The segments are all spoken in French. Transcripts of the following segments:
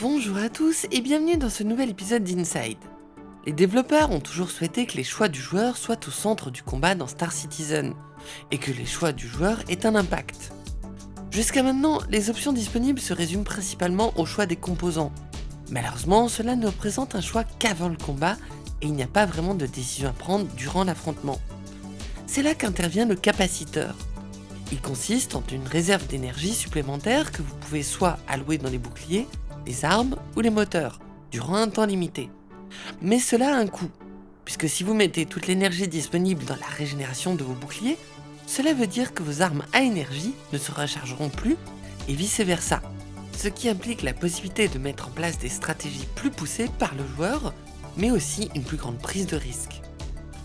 Bonjour à tous et bienvenue dans ce nouvel épisode d'Inside. Les développeurs ont toujours souhaité que les choix du joueur soient au centre du combat dans Star Citizen, et que les choix du joueur aient un impact. Jusqu'à maintenant, les options disponibles se résument principalement au choix des composants. Malheureusement, cela ne représente un choix qu'avant le combat, et il n'y a pas vraiment de décision à prendre durant l'affrontement. C'est là qu'intervient le capaciteur. Il consiste en une réserve d'énergie supplémentaire que vous pouvez soit allouer dans les boucliers, les armes ou les moteurs, durant un temps limité. Mais cela a un coût, puisque si vous mettez toute l'énergie disponible dans la régénération de vos boucliers, cela veut dire que vos armes à énergie ne se rechargeront plus et vice versa. Ce qui implique la possibilité de mettre en place des stratégies plus poussées par le joueur, mais aussi une plus grande prise de risque.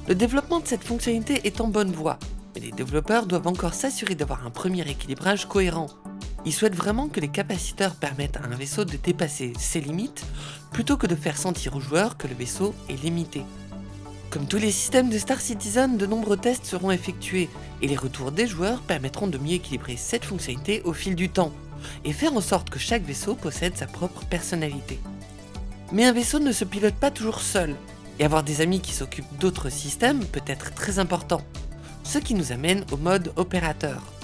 Le développement de cette fonctionnalité est en bonne voie, mais les développeurs doivent encore s'assurer d'avoir un premier équilibrage cohérent il souhaite vraiment que les capaciteurs permettent à un vaisseau de dépasser ses limites, plutôt que de faire sentir aux joueurs que le vaisseau est limité. Comme tous les systèmes de Star Citizen, de nombreux tests seront effectués, et les retours des joueurs permettront de mieux équilibrer cette fonctionnalité au fil du temps, et faire en sorte que chaque vaisseau possède sa propre personnalité. Mais un vaisseau ne se pilote pas toujours seul, et avoir des amis qui s'occupent d'autres systèmes peut être très important, ce qui nous amène au mode opérateur.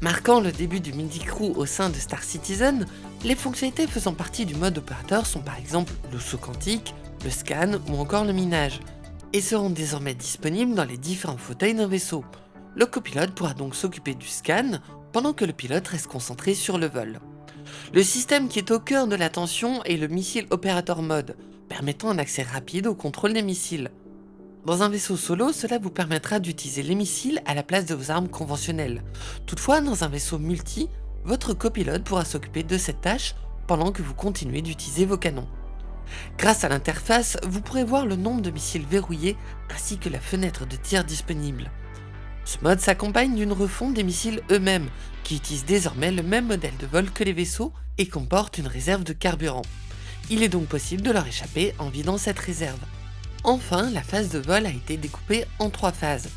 Marquant le début du midi-crew au sein de Star Citizen, les fonctionnalités faisant partie du mode opérateur sont par exemple le saut quantique, le scan ou encore le minage, et seront désormais disponibles dans les différents fauteuils d'un vaisseau. Le copilote pourra donc s'occuper du scan, pendant que le pilote reste concentré sur le vol. Le système qui est au cœur de l'attention est le missile opérateur mode, permettant un accès rapide au contrôle des missiles. Dans un vaisseau solo, cela vous permettra d'utiliser les missiles à la place de vos armes conventionnelles. Toutefois, dans un vaisseau multi, votre copilote pourra s'occuper de cette tâche pendant que vous continuez d'utiliser vos canons. Grâce à l'interface, vous pourrez voir le nombre de missiles verrouillés ainsi que la fenêtre de tir disponible. Ce mode s'accompagne d'une refonte des missiles eux-mêmes, qui utilisent désormais le même modèle de vol que les vaisseaux et comportent une réserve de carburant. Il est donc possible de leur échapper en vidant cette réserve. Enfin, la phase de vol a été découpée en trois phases.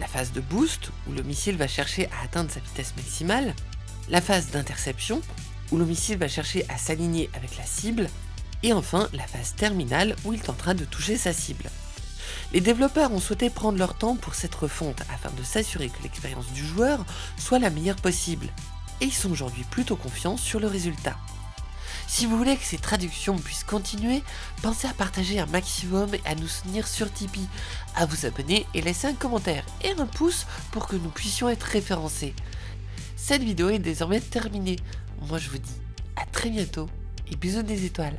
La phase de boost, où le missile va chercher à atteindre sa vitesse maximale, la phase d'interception, où le va chercher à s'aligner avec la cible, et enfin la phase terminale où il tentera de toucher sa cible. Les développeurs ont souhaité prendre leur temps pour cette refonte afin de s'assurer que l'expérience du joueur soit la meilleure possible, et ils sont aujourd'hui plutôt confiants sur le résultat. Si vous voulez que ces traductions puissent continuer, pensez à partager un maximum et à nous soutenir sur Tipeee, à vous abonner et laisser un commentaire et un pouce pour que nous puissions être référencés. Cette vidéo est désormais terminée. Moi je vous dis à très bientôt et bisous des étoiles.